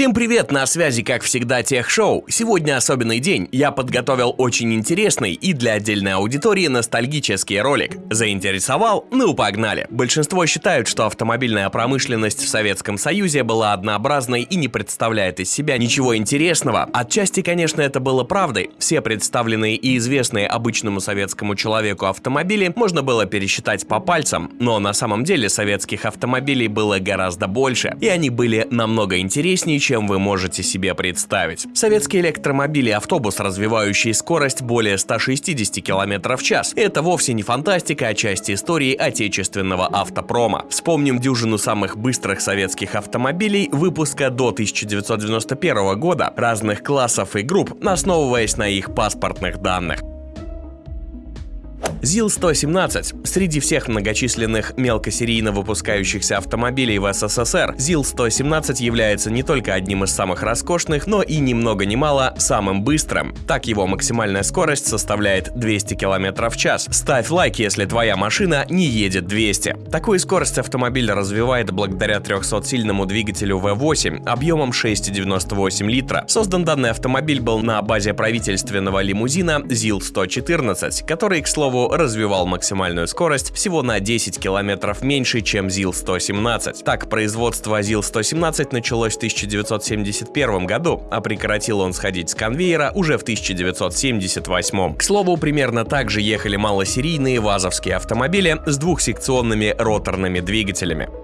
Всем привет, на связи как всегда Тех-шоу. Сегодня особенный день. Я подготовил очень интересный и для отдельной аудитории ностальгический ролик. Заинтересовал? Ну погнали. Большинство считают, что автомобильная промышленность в Советском Союзе была однообразной и не представляет из себя ничего интересного. Отчасти, конечно, это было правдой. Все представленные и известные обычному советскому человеку автомобили можно было пересчитать по пальцам, но на самом деле советских автомобилей было гораздо больше, и они были намного интереснее, чем вы можете себе представить. Советский электромобиль и автобус, развивающий скорость более 160 км в час. Это вовсе не фантастика, а часть истории отечественного автопрома. Вспомним дюжину самых быстрых советских автомобилей выпуска до 1991 года, разных классов и групп, основываясь на их паспортных данных. ЗИЛ-117. Среди всех многочисленных мелкосерийно выпускающихся автомобилей в СССР, ЗИЛ-117 является не только одним из самых роскошных, но и ни много ни мало самым быстрым. Так его максимальная скорость составляет 200 км в час. Ставь лайк, если твоя машина не едет 200. Такую скорость автомобиль развивает благодаря 300-сильному двигателю V8 объемом 6,98 литра. Создан данный автомобиль был на базе правительственного лимузина ЗИЛ-114, который, к слову, развивал максимальную скорость всего на 10 километров меньше, чем ЗИЛ-117. Так, производство ЗИЛ-117 началось в 1971 году, а прекратил он сходить с конвейера уже в 1978. К слову, примерно так же ехали малосерийные вазовские автомобили с двухсекционными роторными двигателями.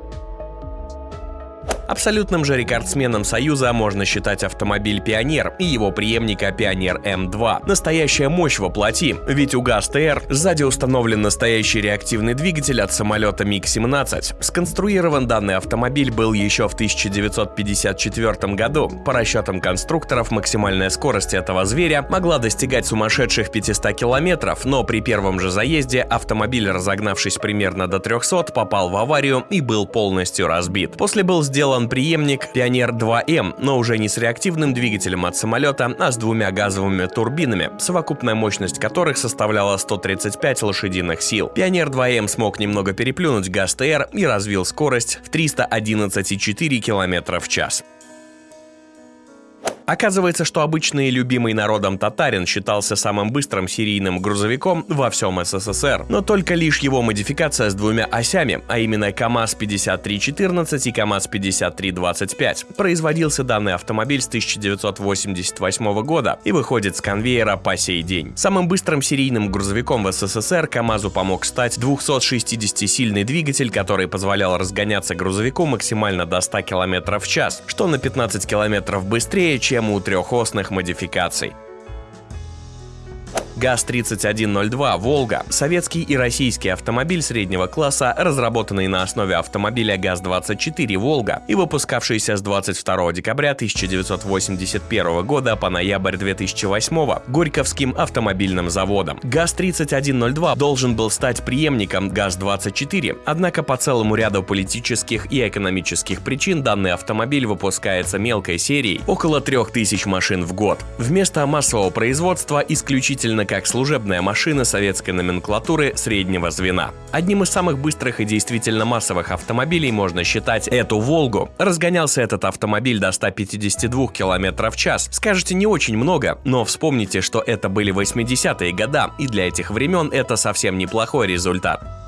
Абсолютным же рекордсменом Союза можно считать автомобиль «Пионер» и его преемника «Пионер М2». Настоящая мощь воплоти, ведь у ГАЗ-ТР сзади установлен настоящий реактивный двигатель от самолета МиГ-17. Сконструирован данный автомобиль был еще в 1954 году. По расчетам конструкторов, максимальная скорость этого зверя могла достигать сумасшедших 500 километров, но при первом же заезде автомобиль, разогнавшись примерно до 300, попал в аварию и был полностью разбит. После был сделан сделан преемник Пионер 2М, но уже не с реактивным двигателем от самолета, а с двумя газовыми турбинами, совокупная мощность которых составляла 135 лошадиных сил. Пионер 2М смог немного переплюнуть ГАЗ-ТР и развил скорость в 311,4 км в час. Оказывается, что обычный любимый народом татарин считался самым быстрым серийным грузовиком во всем СССР. Но только лишь его модификация с двумя осями, а именно КАМАЗ-5314 и КАМАЗ-5325. Производился данный автомобиль с 1988 года и выходит с конвейера по сей день. Самым быстрым серийным грузовиком в СССР КАМАЗу помог стать 260-сильный двигатель, который позволял разгоняться грузовику максимально до 100 км в час, что на 15 км быстрее, чем чем у трехосных модификаций. ГАЗ-3102 «Волга» — советский и российский автомобиль среднего класса, разработанный на основе автомобиля ГАЗ-24 «Волга» и выпускавшийся с 22 декабря 1981 года по ноябрь 2008 Горьковским автомобильным заводом. ГАЗ-3102 должен был стать преемником ГАЗ-24, однако по целому ряду политических и экономических причин данный автомобиль выпускается мелкой серией около 3000 машин в год. Вместо массового производства исключительно как служебная машина советской номенклатуры среднего звена. Одним из самых быстрых и действительно массовых автомобилей можно считать эту «Волгу». Разгонялся этот автомобиль до 152 км в час. Скажете, не очень много, но вспомните, что это были 80-е года, и для этих времен это совсем неплохой результат.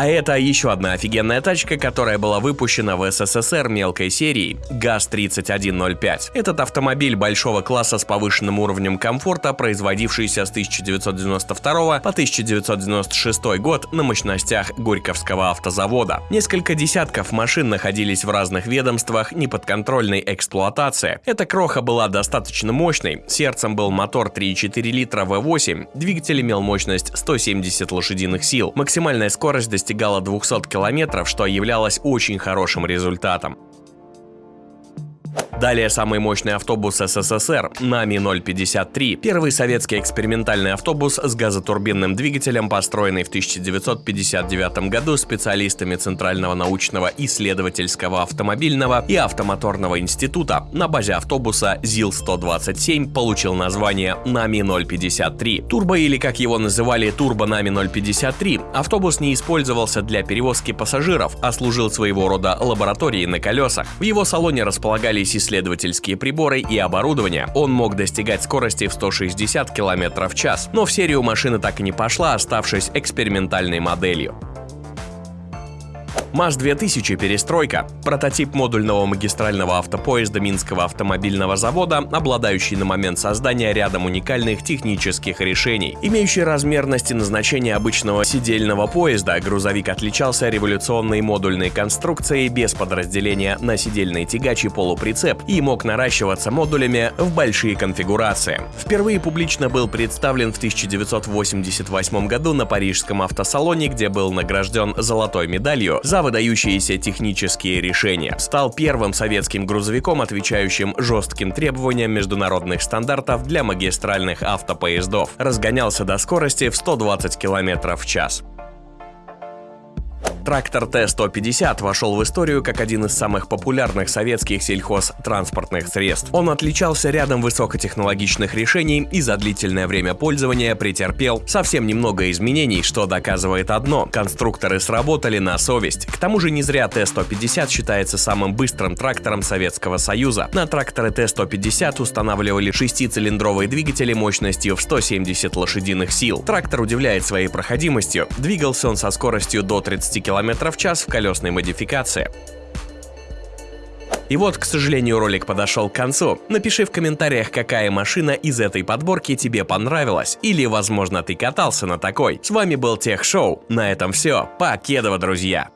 А это еще одна офигенная тачка, которая была выпущена в СССР мелкой серии ГАЗ-3105. Этот автомобиль большого класса с повышенным уровнем комфорта, производившийся с 1992 по 1996 год на мощностях Горьковского автозавода. Несколько десятков машин находились в разных ведомствах неподконтрольной эксплуатации. Эта кроха была достаточно мощной, сердцем был мотор 3,4 литра V8, двигатель имел мощность 170 лошадиных сил, максимальная скорость достигала достигала 200 километров, что являлось очень хорошим результатом. Далее самый мощный автобус СССР НАМИ-053, первый советский экспериментальный автобус с газотурбинным двигателем, построенный в 1959 году специалистами Центрального научного исследовательского автомобильного и автомоторного института на базе автобуса ЗИЛ-127 получил название НАМИ-053. Турбо или как его называли Турбо НАМИ-053, автобус не использовался для перевозки пассажиров, а служил своего рода лабораторией на колесах. В его салоне располагались исследовательские приборы и оборудование. Он мог достигать скорости в 160 км в час, но в серию машина так и не пошла, оставшись экспериментальной моделью. МАЗ-2000 «Перестройка» – прототип модульного магистрального автопоезда Минского автомобильного завода, обладающий на момент создания рядом уникальных технических решений. Имеющий размерность и назначение обычного сидельного поезда, грузовик отличался революционной модульной конструкцией без подразделения на сидельный тягач и полуприцеп и мог наращиваться модулями в большие конфигурации. Впервые публично был представлен в 1988 году на Парижском автосалоне, где был награжден золотой медалью за выдающиеся технические решения. Стал первым советским грузовиком, отвечающим жестким требованиям международных стандартов для магистральных автопоездов. Разгонялся до скорости в 120 км в час. Трактор Т-150 вошел в историю как один из самых популярных советских сельхозтранспортных средств. Он отличался рядом высокотехнологичных решений и за длительное время пользования претерпел совсем немного изменений, что доказывает одно – конструкторы сработали на совесть. К тому же не зря Т-150 считается самым быстрым трактором Советского Союза. На тракторы Т-150 устанавливали шестицилиндровые двигатели мощностью в 170 лошадиных сил. Трактор удивляет своей проходимостью. Двигался он со скоростью до 30 км км в час в колесной модификации. И вот, к сожалению, ролик подошел к концу. Напиши в комментариях, какая машина из этой подборки тебе понравилась. Или, возможно, ты катался на такой. С вами был Тех Шоу. На этом все. Покедово, друзья!